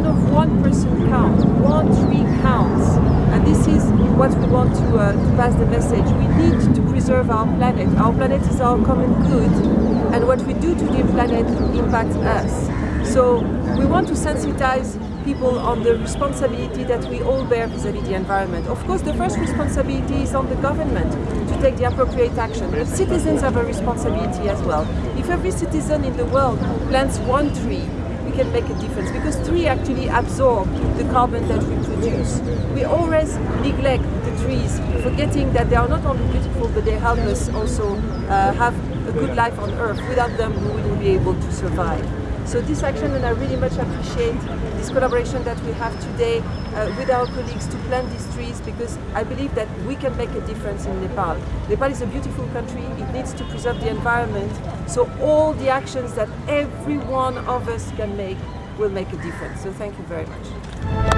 of one person counts, one tree counts. And this is what we want to, uh, to pass the message. We need to preserve our planet. Our planet is our common good. And what we do to the planet impacts us. So we want to sensitize people on the responsibility that we all bear vis-à-vis -vis the environment. Of course, the first responsibility is on the government to take the appropriate action, but citizens have a responsibility as well. If every citizen in the world plants one tree, we can make a difference because trees actually absorb the carbon that we produce. We always neglect the trees, forgetting that they are not only beautiful, but they help us also uh, have a good life on Earth. Without them, we wouldn't be able to survive. So this action, and I really much appreciate this collaboration that we have today uh, with our colleagues to plant these trees because I believe that we can make a difference in Nepal. Nepal is a beautiful country, it needs to preserve the environment, so all the actions that every one of us can make will make a difference. So thank you very much.